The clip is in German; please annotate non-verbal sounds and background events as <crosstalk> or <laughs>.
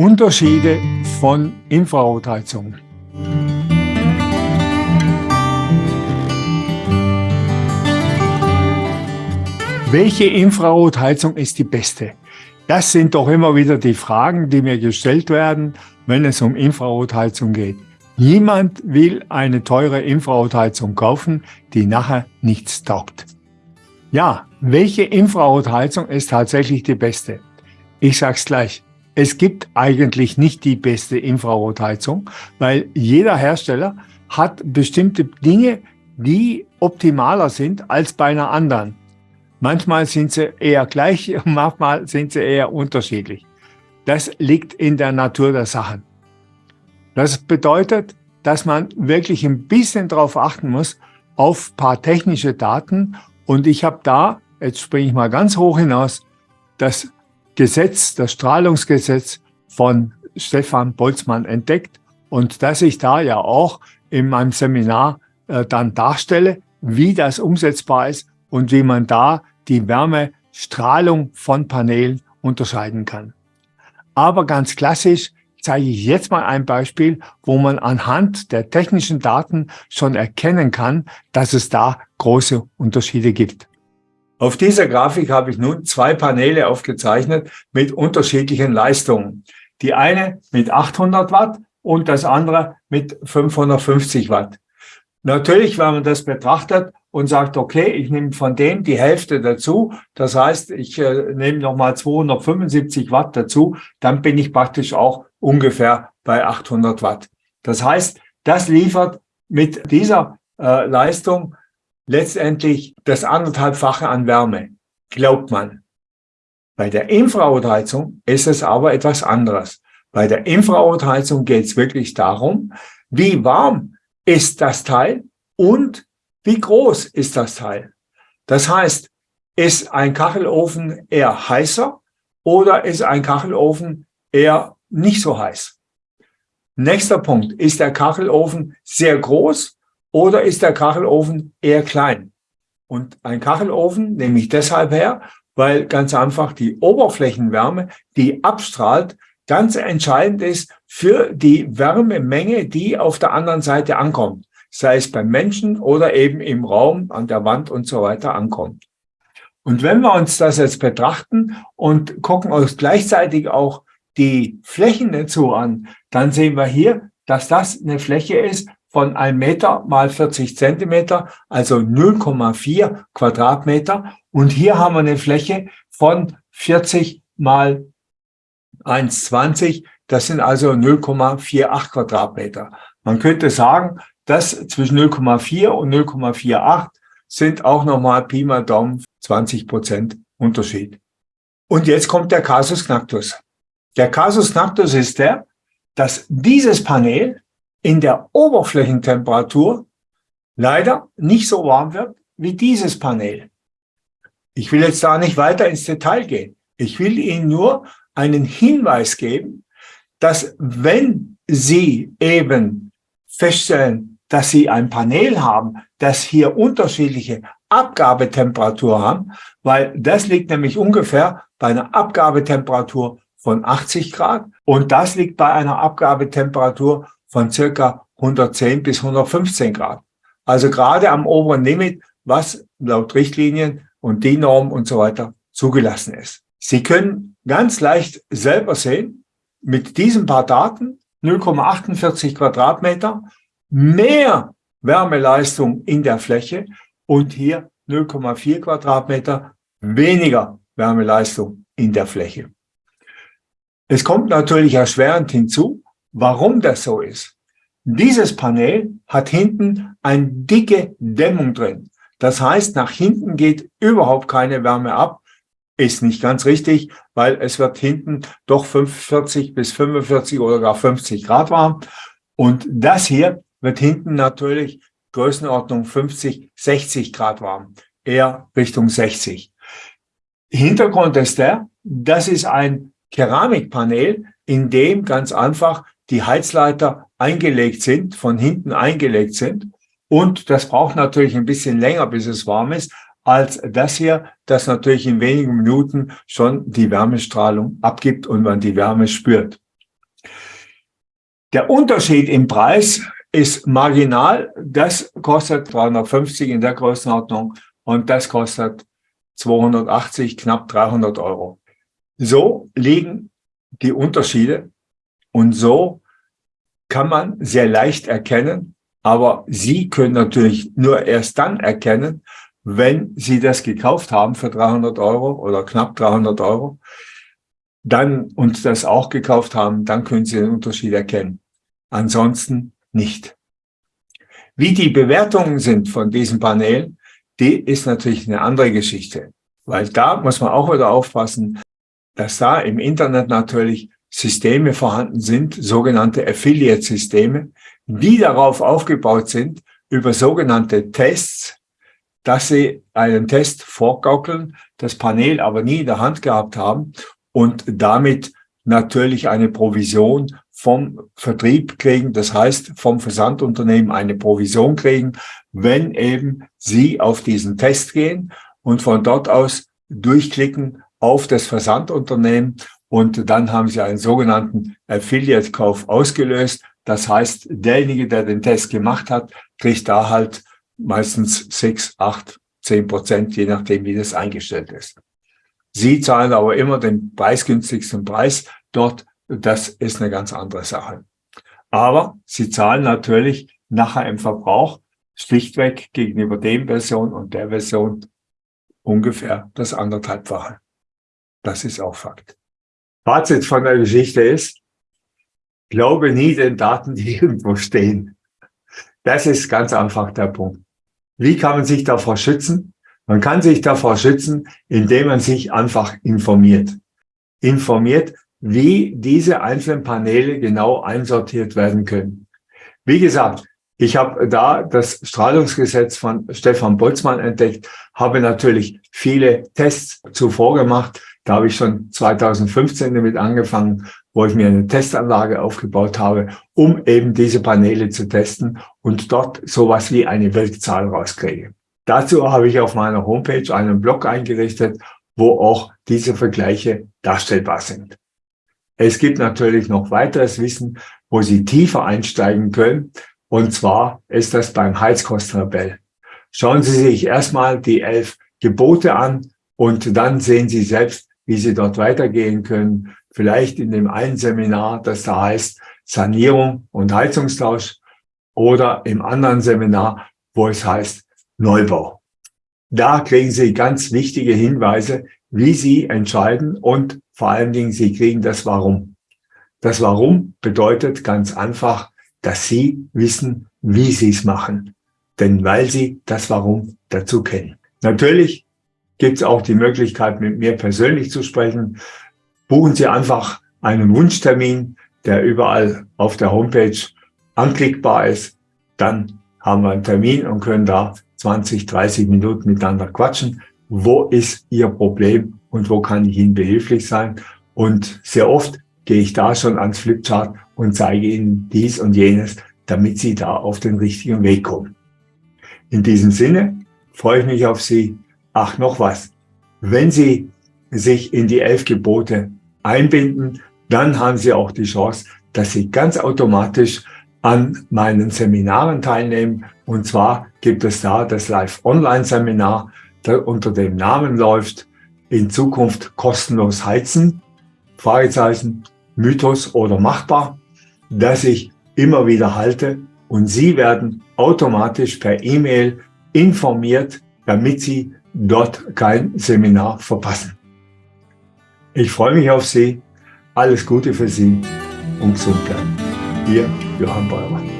Unterschiede von Infrarotheizung. Welche Infrarotheizung ist die beste? Das sind doch immer wieder die Fragen, die mir gestellt werden, wenn es um Infrarotheizung geht. Niemand will eine teure Infrarotheizung kaufen, die nachher nichts taugt. Ja, welche Infrarotheizung ist tatsächlich die beste? Ich sag's gleich. Es gibt eigentlich nicht die beste Infrarotheizung, weil jeder Hersteller hat bestimmte Dinge, die optimaler sind als bei einer anderen. Manchmal sind sie eher gleich <laughs> manchmal sind sie eher unterschiedlich. Das liegt in der Natur der Sachen. Das bedeutet, dass man wirklich ein bisschen darauf achten muss, auf paar technische Daten. Und ich habe da, jetzt springe ich mal ganz hoch hinaus, das Gesetz, das Strahlungsgesetz von Stefan Boltzmann entdeckt und dass ich da ja auch in meinem Seminar äh, dann darstelle, wie das umsetzbar ist und wie man da die Wärmestrahlung von Paneelen unterscheiden kann. Aber ganz klassisch zeige ich jetzt mal ein Beispiel, wo man anhand der technischen Daten schon erkennen kann, dass es da große Unterschiede gibt. Auf dieser Grafik habe ich nun zwei Paneele aufgezeichnet mit unterschiedlichen Leistungen. Die eine mit 800 Watt und das andere mit 550 Watt. Natürlich, wenn man das betrachtet und sagt, okay, ich nehme von dem die Hälfte dazu, das heißt, ich äh, nehme nochmal 275 Watt dazu, dann bin ich praktisch auch ungefähr bei 800 Watt. Das heißt, das liefert mit dieser äh, Leistung letztendlich das anderthalbfache an Wärme, glaubt man. Bei der Infrarotheizung ist es aber etwas anderes. Bei der Infrarotheizung geht es wirklich darum, wie warm ist das Teil und wie groß ist das Teil. Das heißt, ist ein Kachelofen eher heißer oder ist ein Kachelofen eher nicht so heiß? Nächster Punkt, ist der Kachelofen sehr groß oder ist der Kachelofen eher klein? Und ein Kachelofen nehme ich deshalb her, weil ganz einfach die Oberflächenwärme, die abstrahlt, ganz entscheidend ist für die Wärmemenge, die auf der anderen Seite ankommt. Sei es beim Menschen oder eben im Raum, an der Wand und so weiter ankommt. Und wenn wir uns das jetzt betrachten und gucken uns gleichzeitig auch die Flächen dazu an, dann sehen wir hier, dass das eine Fläche ist von 1 Meter mal 40 Zentimeter, also 0,4 Quadratmeter. Und hier haben wir eine Fläche von 40 mal 1,20. Das sind also 0,48 Quadratmeter. Man könnte sagen, dass zwischen 0,4 und 0,48 sind auch nochmal Pi mal Daumen 20 Prozent Unterschied. Und jetzt kommt der Casus Knactus. Der Casus Knactus ist der, dass dieses Panel in der Oberflächentemperatur leider nicht so warm wird wie dieses Panel. Ich will jetzt da nicht weiter ins Detail gehen. Ich will Ihnen nur einen Hinweis geben, dass wenn Sie eben feststellen, dass Sie ein Panel haben, das hier unterschiedliche Abgabetemperatur haben, weil das liegt nämlich ungefähr bei einer Abgabetemperatur von 80 Grad und das liegt bei einer Abgabetemperatur von circa 110 bis 115 Grad. Also gerade am oberen Limit, was laut Richtlinien und DIN-Norm und so weiter zugelassen ist. Sie können ganz leicht selber sehen, mit diesen paar Daten, 0,48 Quadratmeter, mehr Wärmeleistung in der Fläche und hier 0,4 Quadratmeter weniger Wärmeleistung in der Fläche. Es kommt natürlich erschwerend hinzu, Warum das so ist? Dieses Panel hat hinten eine dicke Dämmung drin. Das heißt, nach hinten geht überhaupt keine Wärme ab. Ist nicht ganz richtig, weil es wird hinten doch 45 bis 45 oder gar 50 Grad warm. Und das hier wird hinten natürlich Größenordnung 50, 60 Grad warm. Eher Richtung 60. Hintergrund ist der, das ist ein Keramikpanel, in dem ganz einfach die Heizleiter eingelegt sind, von hinten eingelegt sind. Und das braucht natürlich ein bisschen länger, bis es warm ist, als das hier, das natürlich in wenigen Minuten schon die Wärmestrahlung abgibt und man die Wärme spürt. Der Unterschied im Preis ist marginal. Das kostet 350 in der Größenordnung und das kostet 280, knapp 300 Euro. So liegen die Unterschiede und so kann man sehr leicht erkennen, aber Sie können natürlich nur erst dann erkennen, wenn Sie das gekauft haben für 300 Euro oder knapp 300 Euro, dann und das auch gekauft haben, dann können Sie den Unterschied erkennen. Ansonsten nicht. Wie die Bewertungen sind von diesen Paneelen, die ist natürlich eine andere Geschichte. Weil da muss man auch wieder aufpassen, dass da im Internet natürlich Systeme vorhanden sind, sogenannte Affiliate-Systeme, die darauf aufgebaut sind, über sogenannte Tests, dass sie einen Test vorgaukeln, das Panel aber nie in der Hand gehabt haben und damit natürlich eine Provision vom Vertrieb kriegen, das heißt vom Versandunternehmen eine Provision kriegen, wenn eben sie auf diesen Test gehen und von dort aus durchklicken auf das Versandunternehmen und dann haben sie einen sogenannten Affiliate-Kauf ausgelöst. Das heißt, derjenige, der den Test gemacht hat, kriegt da halt meistens sechs, acht, zehn Prozent, je nachdem, wie das eingestellt ist. Sie zahlen aber immer den preisgünstigsten Preis dort. Das ist eine ganz andere Sache. Aber Sie zahlen natürlich nachher im Verbrauch schlichtweg gegenüber dem Version und der Version ungefähr das anderthalbfache. Das ist auch Fakt. Fazit von der Geschichte ist, glaube nie den Daten, die <laughs> irgendwo stehen. Das ist ganz einfach der Punkt. Wie kann man sich davor schützen? Man kann sich davor schützen, indem man sich einfach informiert. Informiert, wie diese einzelnen Paneele genau einsortiert werden können. Wie gesagt, ich habe da das Strahlungsgesetz von Stefan Boltzmann entdeckt, habe natürlich viele Tests zuvor gemacht. Da habe ich schon 2015 damit angefangen, wo ich mir eine Testanlage aufgebaut habe, um eben diese Paneele zu testen und dort sowas wie eine Weltzahl rauskriege. Dazu habe ich auf meiner Homepage einen Blog eingerichtet, wo auch diese Vergleiche darstellbar sind. Es gibt natürlich noch weiteres Wissen, wo Sie tiefer einsteigen können. Und zwar ist das beim Heizkostentabell. Schauen Sie sich erstmal die elf Gebote an und dann sehen Sie selbst, wie Sie dort weitergehen können. Vielleicht in dem einen Seminar, das da heißt Sanierung und Heizungstausch oder im anderen Seminar, wo es heißt Neubau. Da kriegen Sie ganz wichtige Hinweise, wie Sie entscheiden und vor allen Dingen, Sie kriegen das Warum. Das Warum bedeutet ganz einfach, dass Sie wissen, wie Sie es machen. Denn weil Sie das Warum dazu kennen. Natürlich gibt es auch die Möglichkeit, mit mir persönlich zu sprechen. Buchen Sie einfach einen Wunschtermin, der überall auf der Homepage anklickbar ist. Dann haben wir einen Termin und können da 20, 30 Minuten miteinander quatschen. Wo ist Ihr Problem und wo kann ich Ihnen behilflich sein? Und sehr oft gehe ich da schon ans Flipchart und zeige Ihnen dies und jenes, damit Sie da auf den richtigen Weg kommen. In diesem Sinne freue ich mich auf Sie. Ach, noch was. Wenn Sie sich in die elf Gebote einbinden, dann haben Sie auch die Chance, dass Sie ganz automatisch an meinen Seminaren teilnehmen. Und zwar gibt es da das Live-Online-Seminar, das unter dem Namen läuft, in Zukunft kostenlos heizen, Fragezeichen, Mythos oder machbar, das ich immer wieder halte und Sie werden automatisch per E-Mail informiert, damit Sie dort kein Seminar verpassen. Ich freue mich auf Sie. Alles Gute für Sie und gesund bleiben. Ihr Johann Beurer.